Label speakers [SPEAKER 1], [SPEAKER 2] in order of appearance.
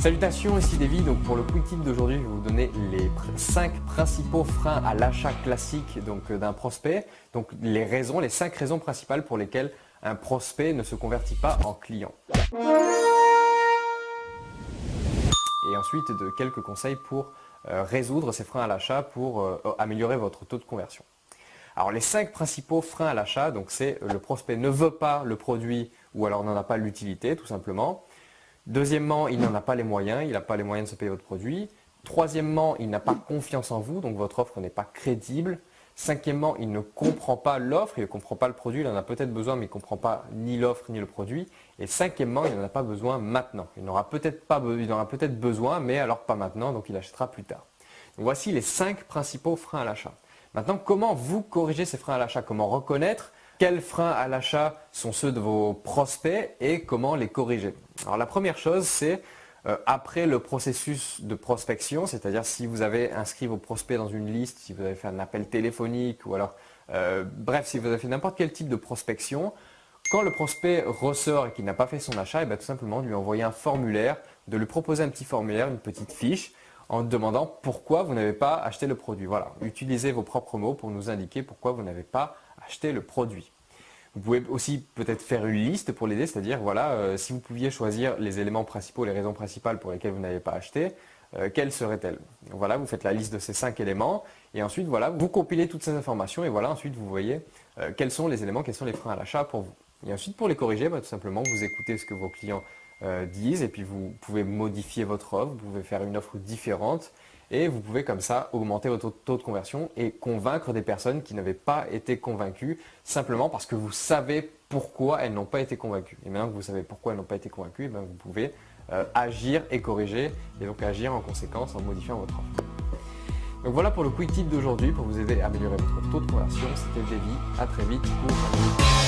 [SPEAKER 1] Salutations, ici Davy. Donc pour le quick tip d'aujourd'hui, je vais vous donner les 5 principaux freins à l'achat classique euh, d'un prospect. Donc les raisons, les 5 raisons principales pour lesquelles un prospect ne se convertit pas en client. Et ensuite de quelques conseils pour euh, résoudre ces freins à l'achat pour euh, améliorer votre taux de conversion. Alors les 5 principaux freins à l'achat, c'est le prospect ne veut pas le produit ou alors n'en a pas l'utilité tout simplement. Deuxièmement, il n'en a pas les moyens, il n'a pas les moyens de se payer votre produit. Troisièmement, il n'a pas confiance en vous, donc votre offre n'est pas crédible. Cinquièmement, il ne comprend pas l'offre, il ne comprend pas le produit, il en a peut-être besoin, mais il ne comprend pas ni l'offre ni le produit. Et cinquièmement, il n'en a pas besoin maintenant. Il n'aura peut-être pas, aura peut-être besoin, mais alors pas maintenant, donc il achètera plus tard. voici les cinq principaux freins à l'achat. Maintenant, comment vous corriger ces freins à l'achat? Comment reconnaître quels freins à l'achat sont ceux de vos prospects et comment les corriger Alors la première chose, c'est euh, après le processus de prospection, c'est-à-dire si vous avez inscrit vos prospects dans une liste, si vous avez fait un appel téléphonique ou alors, euh, bref, si vous avez fait n'importe quel type de prospection, quand le prospect ressort et qu'il n'a pas fait son achat, et eh bien, tout simplement de lui envoyer un formulaire, de lui proposer un petit formulaire, une petite fiche, en demandant pourquoi vous n'avez pas acheté le produit. Voilà, utilisez vos propres mots pour nous indiquer pourquoi vous n'avez pas le produit. Vous pouvez aussi peut-être faire une liste pour l'aider, c'est-à-dire voilà, euh, si vous pouviez choisir les éléments principaux, les raisons principales pour lesquelles vous n'avez pas acheté, euh, quelles seraient-elles? Voilà, vous faites la liste de ces cinq éléments et ensuite voilà, vous compilez toutes ces informations et voilà, ensuite vous voyez euh, quels sont les éléments, quels sont les freins à l'achat pour vous. Et ensuite pour les corriger, bah, tout simplement vous écoutez ce que vos clients disent et puis vous pouvez modifier votre offre, vous pouvez faire une offre différente et vous pouvez comme ça augmenter votre taux de conversion et convaincre des personnes qui n'avaient pas été convaincues simplement parce que vous savez pourquoi elles n'ont pas été convaincues. Et maintenant que vous savez pourquoi elles n'ont pas été convaincues, eh ben, vous pouvez euh, agir et corriger et donc agir en conséquence en modifiant votre offre. Donc voilà pour le quick tip d'aujourd'hui pour vous aider à améliorer votre taux de conversion. C'était Davy, à très vite pour